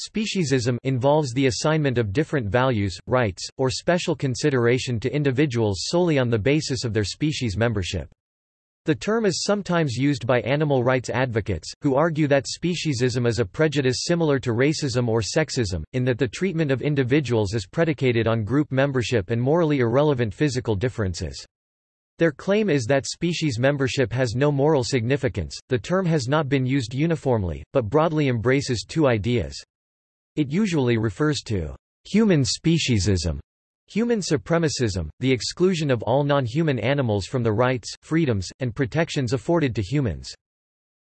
Speciesism involves the assignment of different values, rights, or special consideration to individuals solely on the basis of their species membership. The term is sometimes used by animal rights advocates, who argue that speciesism is a prejudice similar to racism or sexism, in that the treatment of individuals is predicated on group membership and morally irrelevant physical differences. Their claim is that species membership has no moral significance. The term has not been used uniformly, but broadly embraces two ideas. It usually refers to human speciesism, human supremacism, the exclusion of all non-human animals from the rights, freedoms, and protections afforded to humans.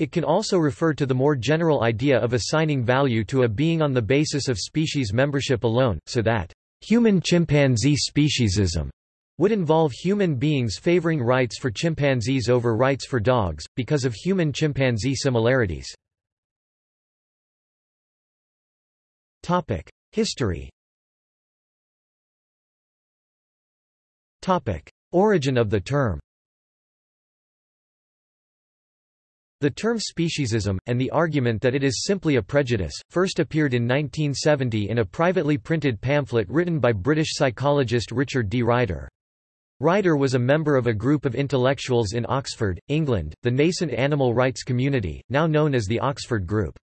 It can also refer to the more general idea of assigning value to a being on the basis of species membership alone, so that human chimpanzee speciesism would involve human beings favoring rights for chimpanzees over rights for dogs, because of human-chimpanzee similarities. History Topic: Origin of the term The term speciesism, and the argument that it is simply a prejudice, first appeared in 1970 in a privately printed pamphlet written by British psychologist Richard D. Ryder. Ryder was a member of a group of intellectuals in Oxford, England, the nascent animal rights community, now known as the Oxford Group.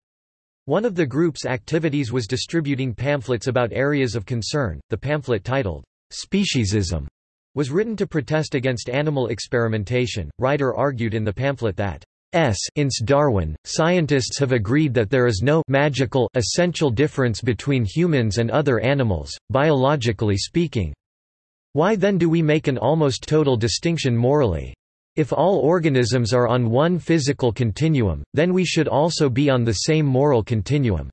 One of the group's activities was distributing pamphlets about areas of concern. The pamphlet titled, Speciesism, was written to protest against animal experimentation. Ryder argued in the pamphlet that S. Ince Darwin, scientists have agreed that there is no magical essential difference between humans and other animals, biologically speaking. Why then do we make an almost total distinction morally? If all organisms are on one physical continuum, then we should also be on the same moral continuum.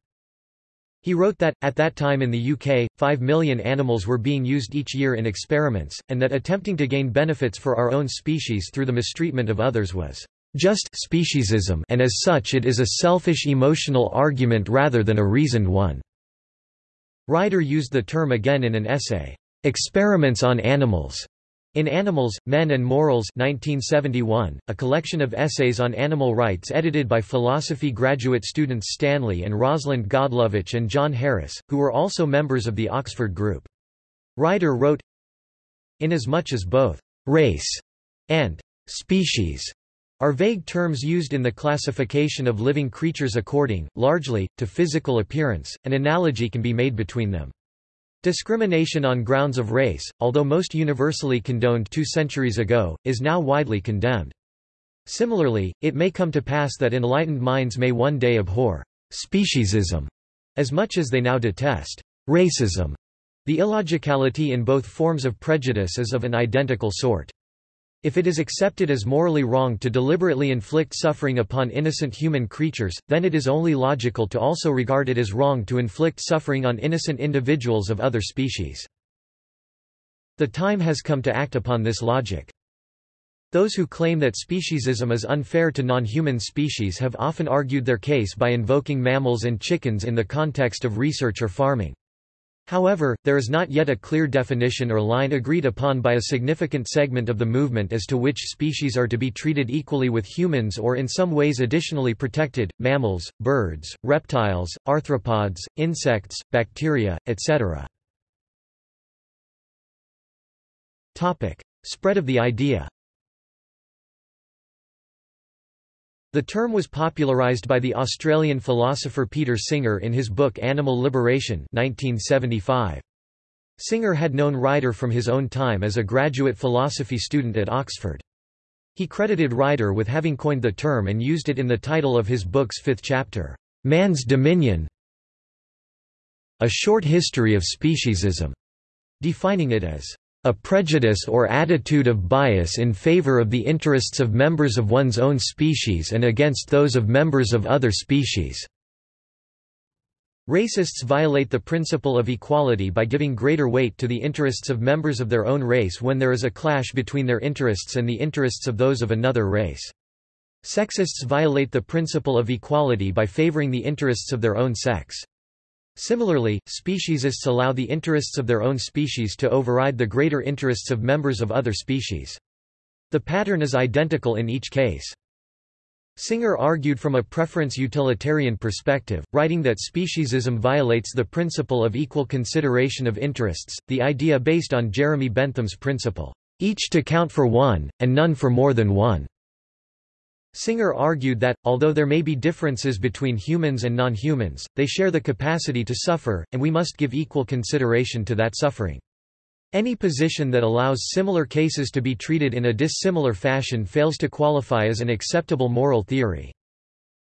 He wrote that, at that time in the UK, 5 million animals were being used each year in experiments, and that attempting to gain benefits for our own species through the mistreatment of others was just speciesism and as such it is a selfish emotional argument rather than a reasoned one." Ryder used the term again in an essay, Experiments on Animals. In Animals, Men and Morals 1971, a collection of essays on animal rights edited by philosophy graduate students Stanley and Rosalind Godlovitch and John Harris, who were also members of the Oxford Group. Ryder wrote, Inasmuch as both «race» and «species» are vague terms used in the classification of living creatures according, largely, to physical appearance, an analogy can be made between them. Discrimination on grounds of race, although most universally condoned two centuries ago, is now widely condemned. Similarly, it may come to pass that enlightened minds may one day abhor speciesism as much as they now detest racism. The illogicality in both forms of prejudice is of an identical sort. If it is accepted as morally wrong to deliberately inflict suffering upon innocent human creatures, then it is only logical to also regard it as wrong to inflict suffering on innocent individuals of other species. The time has come to act upon this logic. Those who claim that speciesism is unfair to non-human species have often argued their case by invoking mammals and chickens in the context of research or farming. However, there is not yet a clear definition or line agreed upon by a significant segment of the movement as to which species are to be treated equally with humans or in some ways additionally protected, mammals, birds, reptiles, arthropods, insects, bacteria, etc. Spread of the idea The term was popularised by the Australian philosopher Peter Singer in his book Animal Liberation 1975. Singer had known Ryder from his own time as a graduate philosophy student at Oxford. He credited Ryder with having coined the term and used it in the title of his book's fifth chapter, Man's Dominion A Short History of Speciesism, defining it as a prejudice or attitude of bias in favor of the interests of members of one's own species and against those of members of other species. Racists violate the principle of equality by giving greater weight to the interests of members of their own race when there is a clash between their interests and the interests of those of another race. Sexists violate the principle of equality by favoring the interests of their own sex. Similarly, speciesists allow the interests of their own species to override the greater interests of members of other species. The pattern is identical in each case. Singer argued from a preference utilitarian perspective, writing that speciesism violates the principle of equal consideration of interests, the idea based on Jeremy Bentham's principle, each to count for one, and none for more than one. Singer argued that, although there may be differences between humans and non-humans, they share the capacity to suffer, and we must give equal consideration to that suffering. Any position that allows similar cases to be treated in a dissimilar fashion fails to qualify as an acceptable moral theory.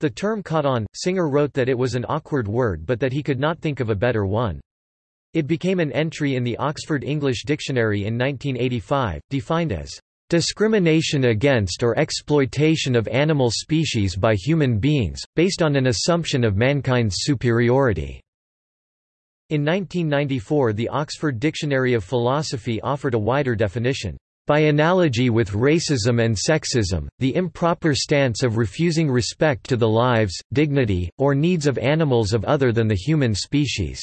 The term caught on. Singer wrote that it was an awkward word but that he could not think of a better one. It became an entry in the Oxford English Dictionary in 1985, defined as discrimination against or exploitation of animal species by human beings, based on an assumption of mankind's superiority. In 1994 the Oxford Dictionary of Philosophy offered a wider definition. By analogy with racism and sexism, the improper stance of refusing respect to the lives, dignity, or needs of animals of other than the human species.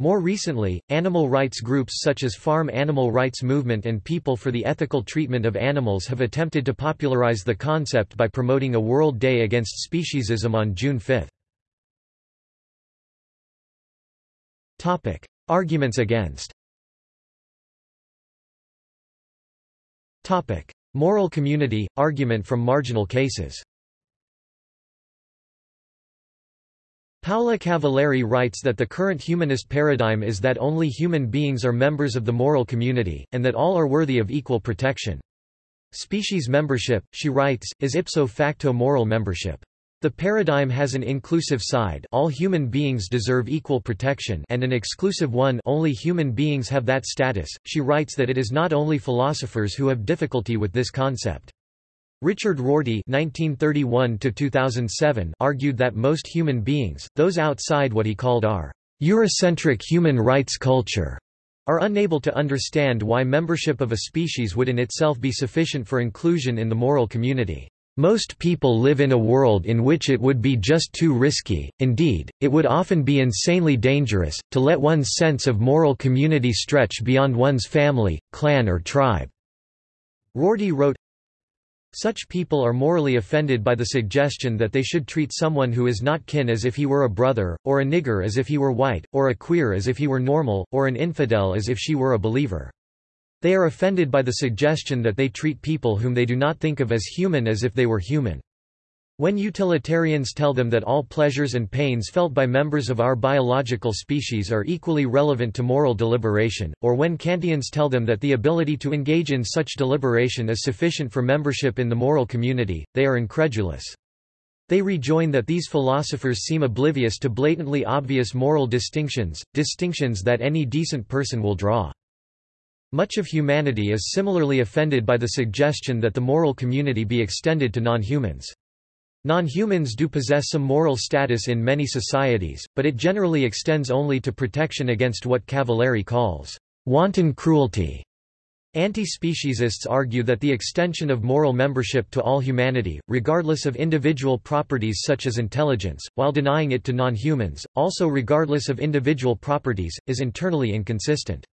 More recently, animal rights groups such as Farm Animal Rights Movement and People for the Ethical Treatment of Animals have attempted to popularize the concept by promoting a World Day Against Speciesism on June 5. Topic: Arguments against. Topic: Moral community argument from marginal cases. Paola Cavalieri writes that the current humanist paradigm is that only human beings are members of the moral community, and that all are worthy of equal protection. Species membership, she writes, is ipso facto moral membership. The paradigm has an inclusive side all human beings deserve equal protection and an exclusive one only human beings have that status. She writes that it is not only philosophers who have difficulty with this concept. Richard Rorty (1931–2007) argued that most human beings, those outside what he called our Eurocentric human rights culture, are unable to understand why membership of a species would in itself be sufficient for inclusion in the moral community. Most people live in a world in which it would be just too risky, indeed, it would often be insanely dangerous, to let one's sense of moral community stretch beyond one's family, clan or tribe." Rorty wrote, Such people are morally offended by the suggestion that they should treat someone who is not kin as if he were a brother, or a nigger as if he were white, or a queer as if he were normal, or an infidel as if she were a believer. They are offended by the suggestion that they treat people whom they do not think of as human as if they were human. When utilitarians tell them that all pleasures and pains felt by members of our biological species are equally relevant to moral deliberation, or when Kantians tell them that the ability to engage in such deliberation is sufficient for membership in the moral community, they are incredulous. They rejoin that these philosophers seem oblivious to blatantly obvious moral distinctions, distinctions that any decent person will draw. Much of humanity is similarly offended by the suggestion that the moral community be extended to non-humans. Non-humans do possess some moral status in many societies, but it generally extends only to protection against what Cavalieri calls wanton cruelty. Anti-speciesists argue that the extension of moral membership to all humanity, regardless of individual properties such as intelligence, while denying it to non-humans, also regardless of individual properties, is internally inconsistent.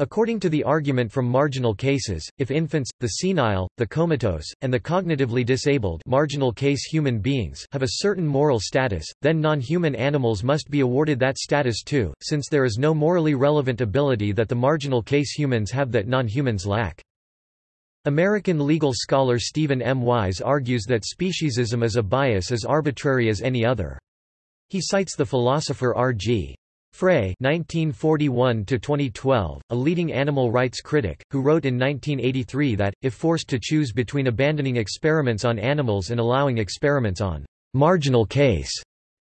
According to the argument from marginal cases, if infants, the senile, the comatose, and the cognitively disabled marginal case human beings have a certain moral status, then non-human animals must be awarded that status too, since there is no morally relevant ability that the marginal case humans have that non-humans lack. American legal scholar Steven M. Wise argues that speciesism is a bias as arbitrary as any other. He cites the philosopher R.G. Frey (1941–2012), a leading animal rights critic, who wrote in 1983 that, if forced to choose between abandoning experiments on animals and allowing experiments on marginal case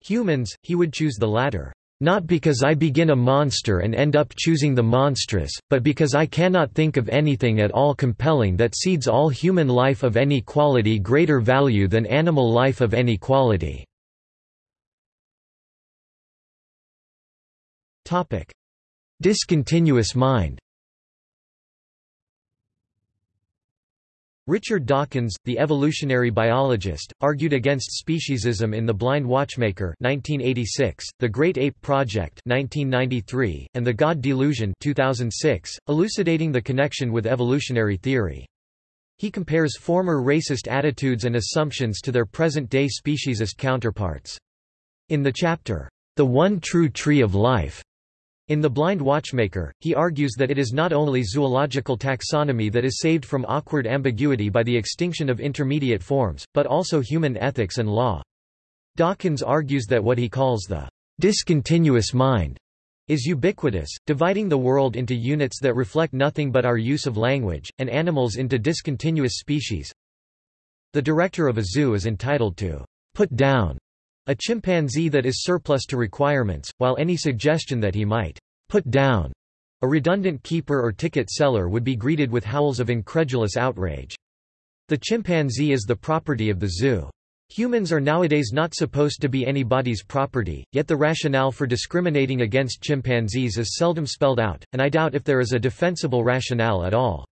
humans, he would choose the latter. Not because I begin a monster and end up choosing the monstrous, but because I cannot think of anything at all compelling that cedes all human life of any quality greater value than animal life of any quality. Topic: Discontinuous mind. Richard Dawkins, the evolutionary biologist, argued against speciesism in The Blind Watchmaker 1986, The Great Ape Project 1993, and The God Delusion 2006, elucidating the connection with evolutionary theory. He compares former racist attitudes and assumptions to their present-day speciesist counterparts. In the chapter, The One True Tree of Life, in The Blind Watchmaker, he argues that it is not only zoological taxonomy that is saved from awkward ambiguity by the extinction of intermediate forms, but also human ethics and law. Dawkins argues that what he calls the discontinuous mind is ubiquitous, dividing the world into units that reflect nothing but our use of language, and animals into discontinuous species. The director of a zoo is entitled to put down a chimpanzee that is surplus to requirements, while any suggestion that he might put down a redundant keeper or ticket seller would be greeted with howls of incredulous outrage. The chimpanzee is the property of the zoo. Humans are nowadays not supposed to be anybody's property, yet the rationale for discriminating against chimpanzees is seldom spelled out, and I doubt if there is a defensible rationale at all.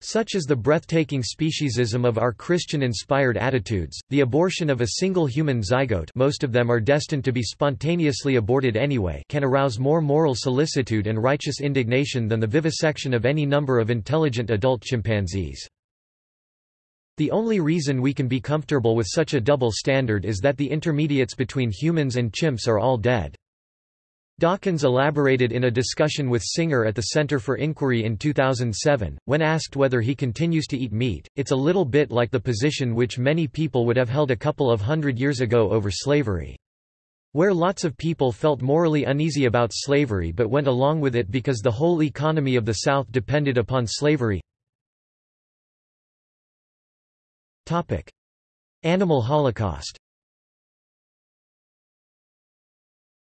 Such is the breathtaking speciesism of our Christian-inspired attitudes, the abortion of a single human zygote most of them are destined to be spontaneously aborted anyway can arouse more moral solicitude and righteous indignation than the vivisection of any number of intelligent adult chimpanzees. The only reason we can be comfortable with such a double standard is that the intermediates between humans and chimps are all dead. Dawkins elaborated in a discussion with Singer at the Center for Inquiry in 2007, when asked whether he continues to eat meat, it's a little bit like the position which many people would have held a couple of hundred years ago over slavery. Where lots of people felt morally uneasy about slavery but went along with it because the whole economy of the South depended upon slavery. Animal Holocaust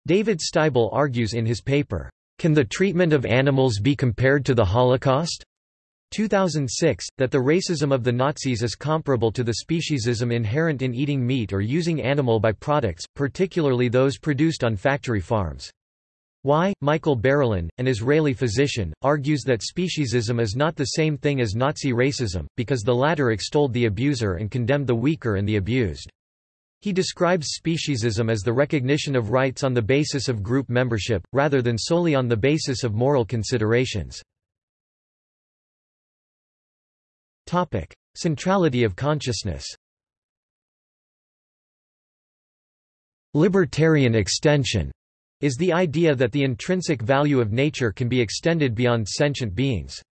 David Sztybel argues in his paper, Can the Treatment of Animals be Compared to the Holocaust? 2006, that the racism of the Nazis is comparable to the speciesism inherent in eating meat or using animal byproducts, particularly those produced on factory farms. Y. Michael Barilan, an Israeli physician, argues that speciesism is not the same thing as Nazi racism, because the latter extolled the abuser and condemned the weaker and the abused. He describes speciesism as the recognition of rights on the basis of group membership, rather than solely on the basis of moral considerations. Centrality of consciousness Libertarian extension is the idea that the intrinsic value of nature can be extended beyond sentient beings.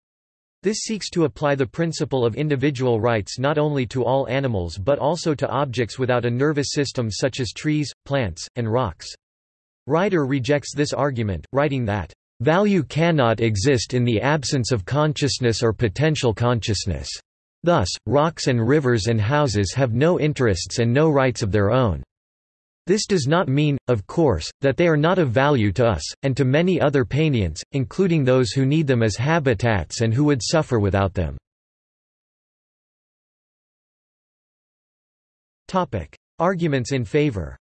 This seeks to apply the principle of individual rights not only to all animals but also to objects without a nervous system such as trees, plants, and rocks. Ryder rejects this argument, writing that, "...value cannot exist in the absence of consciousness or potential consciousness. Thus, rocks and rivers and houses have no interests and no rights of their own." This does not mean, of course, that they are not of value to us, and to many other painients, including those who need them as habitats and who would suffer without them. Arguments in favor.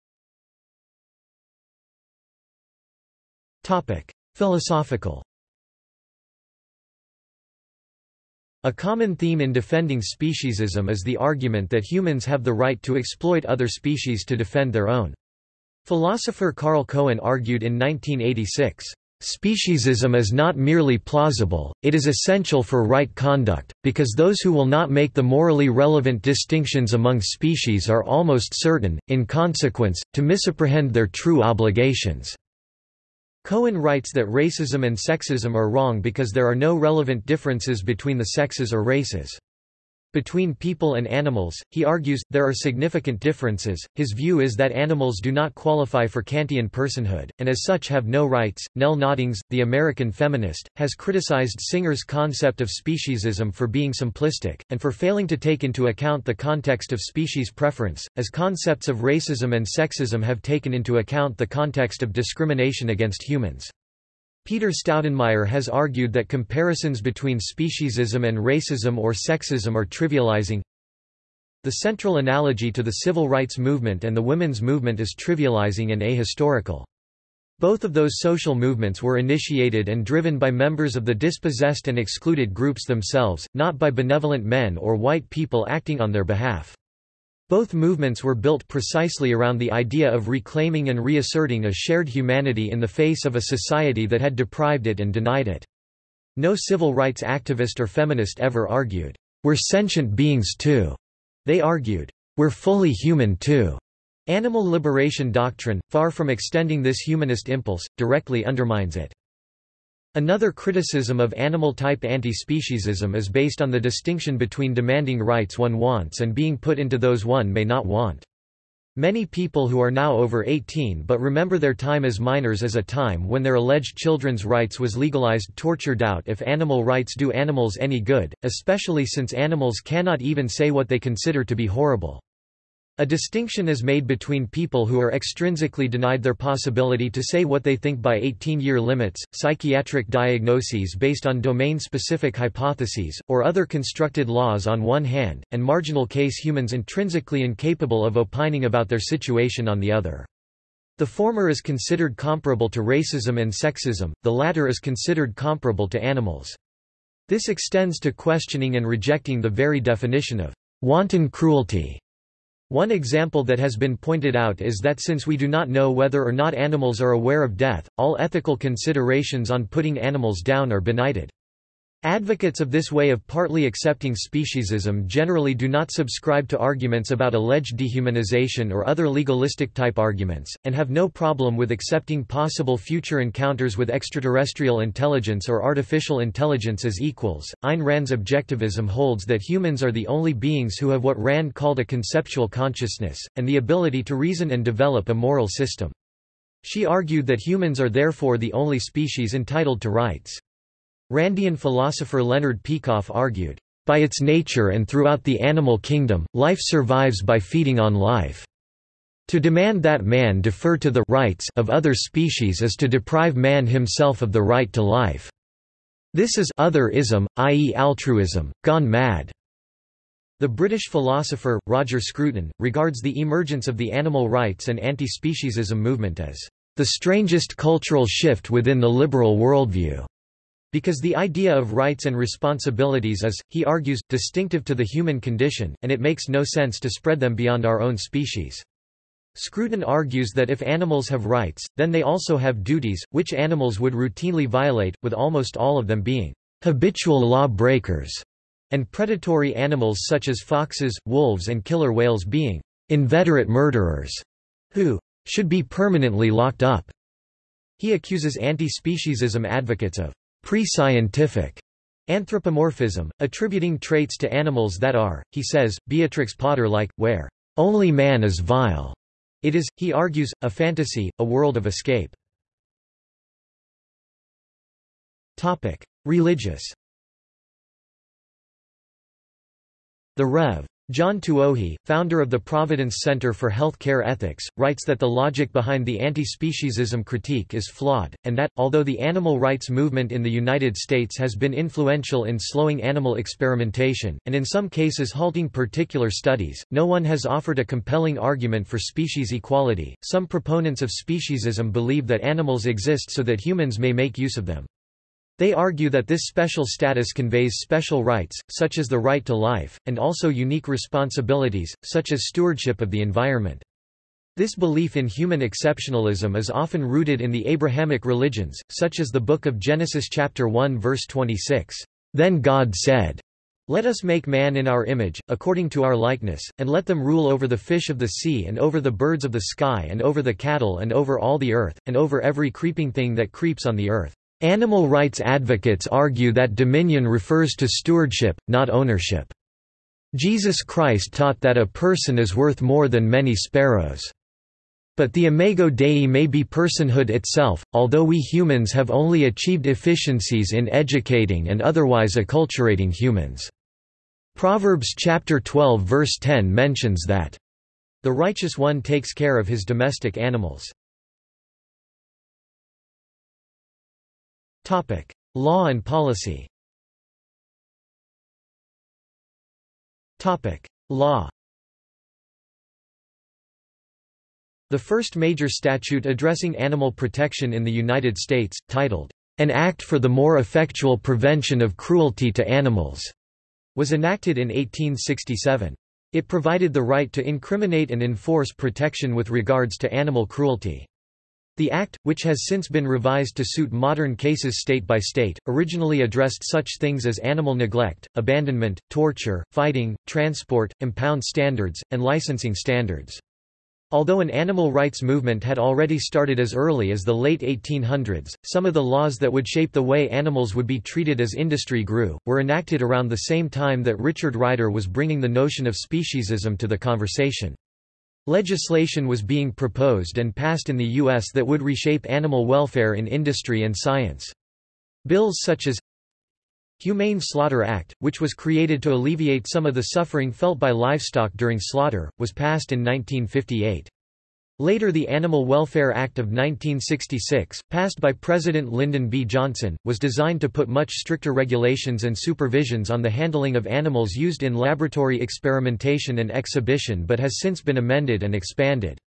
Philosophical A common theme in defending speciesism is the argument that humans have the right to exploit other species to defend their own. Philosopher Carl Cohen argued in 1986, Speciesism is not merely plausible, it is essential for right conduct, because those who will not make the morally relevant distinctions among species are almost certain, in consequence, to misapprehend their true obligations. Cohen writes that racism and sexism are wrong because there are no relevant differences between the sexes or races. Between people and animals, he argues, there are significant differences. His view is that animals do not qualify for Kantian personhood, and as such have no rights. Nell Noddings, the American feminist, has criticized Singer's concept of speciesism for being simplistic, and for failing to take into account the context of species preference, as concepts of racism and sexism have taken into account the context of discrimination against humans. Peter Staudenmaier has argued that comparisons between speciesism and racism or sexism are trivializing. The central analogy to the civil rights movement and the women's movement is trivializing and ahistorical. Both of those social movements were initiated and driven by members of the dispossessed and excluded groups themselves, not by benevolent men or white people acting on their behalf. Both movements were built precisely around the idea of reclaiming and reasserting a shared humanity in the face of a society that had deprived it and denied it. No civil rights activist or feminist ever argued, We're sentient beings too. They argued, We're fully human too. Animal liberation doctrine, far from extending this humanist impulse, directly undermines it. Another criticism of animal-type anti-speciesism is based on the distinction between demanding rights one wants and being put into those one may not want. Many people who are now over 18 but remember their time as minors as a time when their alleged children's rights was legalized torture doubt if animal rights do animals any good, especially since animals cannot even say what they consider to be horrible. A distinction is made between people who are extrinsically denied their possibility to say what they think by 18-year limits, psychiatric diagnoses based on domain-specific hypotheses, or other constructed laws on one hand, and marginal case humans intrinsically incapable of opining about their situation on the other. The former is considered comparable to racism and sexism, the latter is considered comparable to animals. This extends to questioning and rejecting the very definition of wanton cruelty one example that has been pointed out is that since we do not know whether or not animals are aware of death, all ethical considerations on putting animals down are benighted. Advocates of this way of partly accepting speciesism generally do not subscribe to arguments about alleged dehumanization or other legalistic-type arguments, and have no problem with accepting possible future encounters with extraterrestrial intelligence or artificial intelligence as equals. Ayn Rand's objectivism holds that humans are the only beings who have what Rand called a conceptual consciousness, and the ability to reason and develop a moral system. She argued that humans are therefore the only species entitled to rights. Randian philosopher Leonard Peikoff argued, "...by its nature and throughout the animal kingdom, life survives by feeding on life. To demand that man defer to the rights of other species is to deprive man himself of the right to life. This is otherism, i.e. altruism, gone mad." The British philosopher, Roger Scruton, regards the emergence of the animal rights and anti-speciesism movement as the strangest cultural shift within the liberal worldview. Because the idea of rights and responsibilities is, he argues, distinctive to the human condition, and it makes no sense to spread them beyond our own species. Scruton argues that if animals have rights, then they also have duties, which animals would routinely violate, with almost all of them being habitual law breakers, and predatory animals such as foxes, wolves and killer whales being inveterate murderers, who should be permanently locked up. He accuses anti-speciesism advocates of pre-scientific anthropomorphism, attributing traits to animals that are, he says, Beatrix Potter-like, where only man is vile. It is, he argues, a fantasy, a world of escape. Topic: Religious. The Rev. John Tuohey, founder of the Providence Center for Health Care Ethics, writes that the logic behind the anti-speciesism critique is flawed, and that, although the animal rights movement in the United States has been influential in slowing animal experimentation, and in some cases halting particular studies, no one has offered a compelling argument for species equality. Some proponents of speciesism believe that animals exist so that humans may make use of them. They argue that this special status conveys special rights, such as the right to life, and also unique responsibilities, such as stewardship of the environment. This belief in human exceptionalism is often rooted in the Abrahamic religions, such as the Book of Genesis chapter 1 verse 26. Then God said, Let us make man in our image, according to our likeness, and let them rule over the fish of the sea and over the birds of the sky and over the cattle and over all the earth, and over every creeping thing that creeps on the earth. Animal rights advocates argue that dominion refers to stewardship, not ownership. Jesus Christ taught that a person is worth more than many sparrows. But the imago Dei may be personhood itself, although we humans have only achieved efficiencies in educating and otherwise acculturating humans. Proverbs chapter 12 verse 10 mentions that, "...the righteous one takes care of his domestic animals." Topic: Law and policy. Topic: Law. The first major statute addressing animal protection in the United States, titled, An Act for the More Effectual Prevention of Cruelty to Animals, was enacted in 1867. It provided the right to incriminate and enforce protection with regards to animal cruelty. The Act, which has since been revised to suit modern cases state by state, originally addressed such things as animal neglect, abandonment, torture, fighting, transport, impound standards, and licensing standards. Although an animal rights movement had already started as early as the late 1800s, some of the laws that would shape the way animals would be treated as industry grew, were enacted around the same time that Richard Ryder was bringing the notion of speciesism to the conversation. Legislation was being proposed and passed in the U.S. that would reshape animal welfare in industry and science. Bills such as Humane Slaughter Act, which was created to alleviate some of the suffering felt by livestock during slaughter, was passed in 1958. Later the Animal Welfare Act of 1966, passed by President Lyndon B. Johnson, was designed to put much stricter regulations and supervisions on the handling of animals used in laboratory experimentation and exhibition but has since been amended and expanded.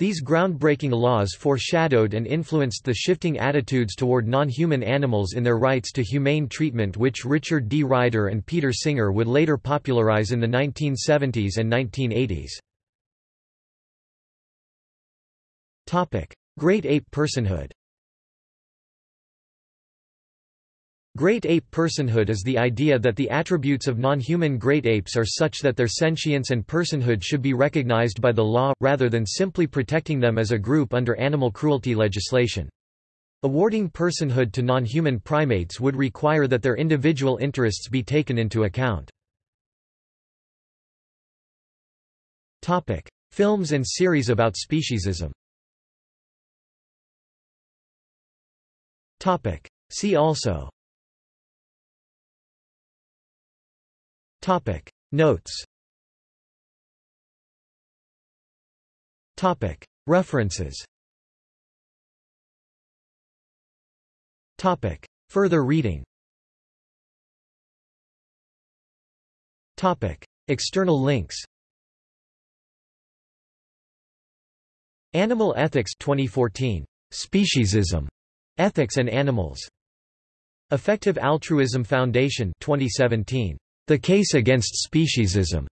These groundbreaking laws foreshadowed and influenced the shifting attitudes toward non-human animals in their rights to humane treatment which Richard D. Ryder and Peter Singer would later popularize in the 1970s and 1980s. Great ape personhood Great ape personhood is the idea that the attributes of non-human great apes are such that their sentience and personhood should be recognized by the law, rather than simply protecting them as a group under animal cruelty legislation. Awarding personhood to non-human primates would require that their individual interests be taken into account. Films and series about speciesism See also. Topic. Notes. Topic. References. Topic. Further reading. Topic. External links. Animal Ethics 2014 Speciesism Ethics and Animals. Effective Altruism Foundation 2017. The Case Against Speciesism.